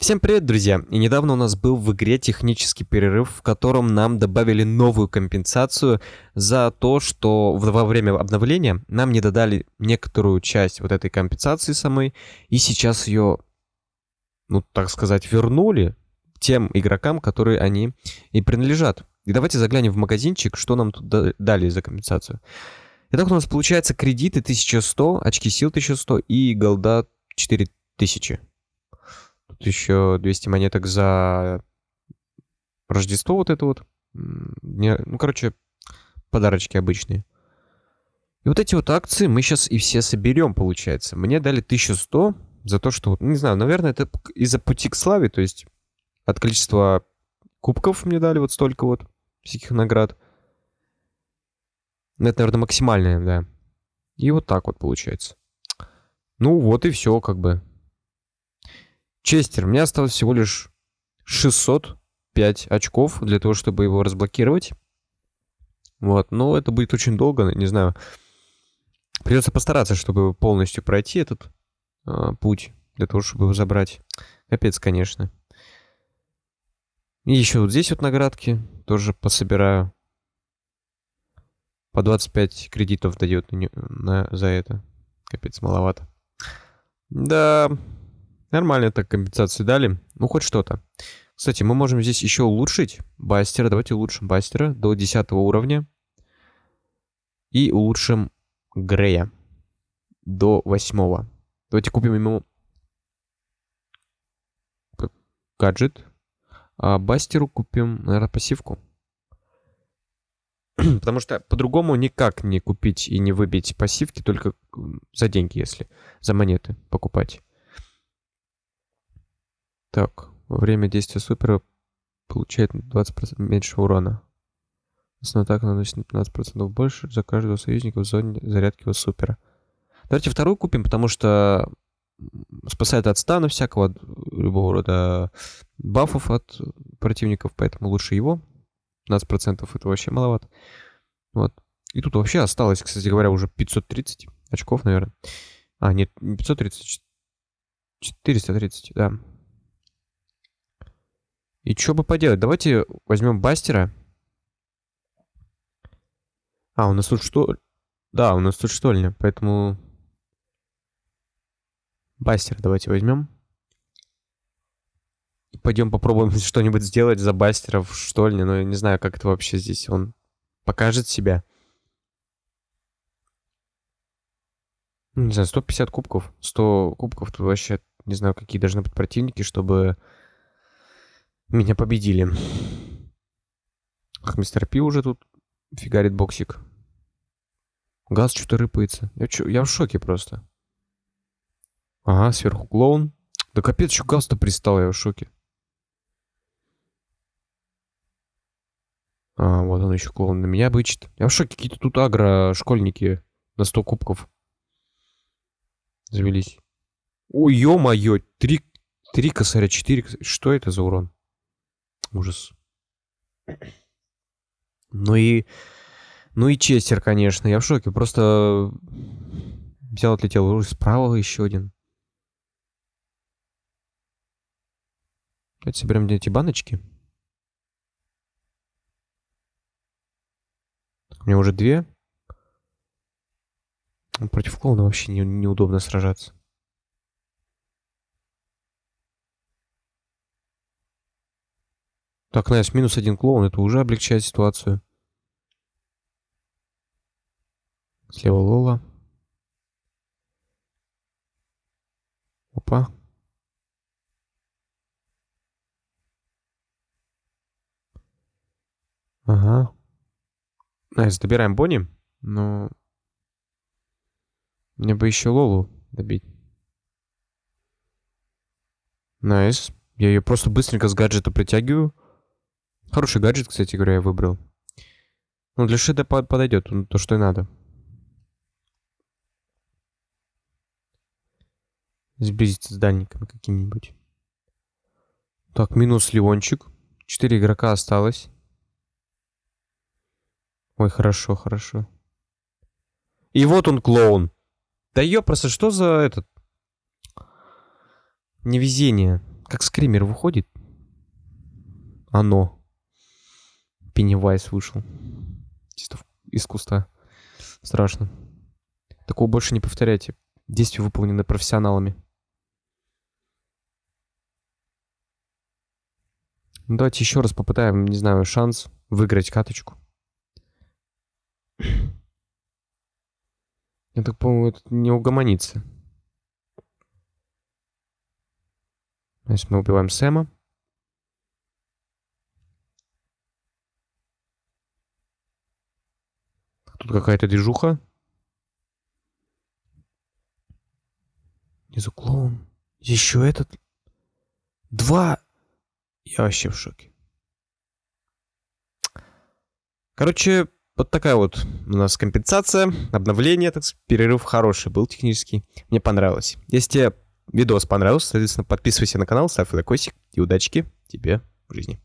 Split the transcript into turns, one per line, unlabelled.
Всем привет, друзья! И недавно у нас был в игре технический перерыв, в котором нам добавили новую компенсацию за то, что во время обновления нам не додали некоторую часть вот этой компенсации самой, и сейчас ее, ну так сказать, вернули тем игрокам, которые они и принадлежат. И давайте заглянем в магазинчик, что нам тут дали за компенсацию. Итак, у нас получается кредиты 1100, очки сил 1100 и голда 4000. Еще 200 монеток за Рождество вот это вот. Ну, короче, подарочки обычные. И вот эти вот акции мы сейчас и все соберем, получается. Мне дали 1100 за то, что... Не знаю, наверное, это из-за пути к славе, то есть от количества кубков мне дали вот столько вот всяких наград. Ну, это, наверное, максимальное, да. И вот так вот получается. Ну вот и все, как бы. Честер, мне осталось всего лишь 605 очков для того, чтобы его разблокировать. Вот, но это будет очень долго, не знаю. Придется постараться, чтобы полностью пройти этот э, путь, для того, чтобы его забрать. Капец, конечно. И еще вот здесь вот наградки тоже пособираю. По 25 кредитов дает на, на, за это. Капец, маловато. Да, Нормально так компенсацию дали. Ну, хоть что-то. Кстати, мы можем здесь еще улучшить Бастера. Давайте улучшим Бастера до 10 уровня. И улучшим Грея до 8. Давайте купим ему гаджет. А Бастеру купим, наверное, пассивку. Потому что по-другому никак не купить и не выбить пассивки, только за деньги, если за монеты покупать. Так, во время действия супера получает 20% меньше урона. Основная атака наносит на 15% больше за каждого союзника в зоне зарядки его супера. Давайте вторую купим, потому что спасает от стана всякого, от любого рода бафов от противников, поэтому лучше его. 15% это вообще маловато. Вот. И тут вообще осталось, кстати говоря, уже 530 очков, наверное. А, нет, не 530, 430, да. И что бы поделать? Давайте возьмем Бастера. А, у нас тут что... Да, у нас тут штольня, поэтому... Бастер давайте возьмем. Пойдем попробуем что-нибудь сделать за Бастера в штольне. Но я не знаю, как это вообще здесь. Он покажет себя. Ну, не знаю, 150 кубков. 100 кубков. Тут вообще не знаю, какие должны быть противники, чтобы меня победили. Ах, мистер Пи уже тут фигарит боксик. Газ что-то рыпается. Я, чё, я в шоке просто. Ага, сверху клоун. Да капец, что газ-то пристал, я в шоке. А, вот он еще клоун на меня бычит. Я в шоке, какие-то тут агро-школьники на 100 кубков завелись. Ой, ё-моё, три, три косаря, четыре косаря. Что это за урон? Ужас. Ну и... Ну и Честер, конечно. Я в шоке. Просто взял, отлетел. Ой, справа еще один. Давайте соберем эти баночки. У меня уже две. Против клоуна вообще не, неудобно сражаться. Так, Nice, минус один клоун, это уже облегчает ситуацию. Слева Лола. Опа. Ага. Nice, добираем Бонни, но... Мне бы еще Лолу добить. Nice. Я ее просто быстренько с гаджета притягиваю. Хороший гаджет, кстати говоря, я выбрал. Ну, для шида подойдет, ну, то, что и надо. Сблизиться с дальником каким-нибудь. Так, минус Леончик. Четыре игрока осталось. Ой, хорошо, хорошо. И вот он, клоун. Да ёпросто, что за этот... Невезение. Как скример выходит. Оно. Пеннивайз вышел. Чисто из куста. Страшно. Такого больше не повторяйте. Действия выполнены профессионалами. Ну, давайте еще раз попытаем, не знаю, шанс выиграть каточку. Я так по-моему, это не угомонится. Если мы убиваем Сэма. Какая-то движуха. Внизу клоун. Еще этот. Два. Я вообще в шоке. Короче, вот такая вот у нас компенсация, обновление, так сказать, перерыв хороший был технический. Мне понравилось. Если тебе видос понравился, соответственно, подписывайся на канал, ставь лайкосик и удачки тебе в жизни.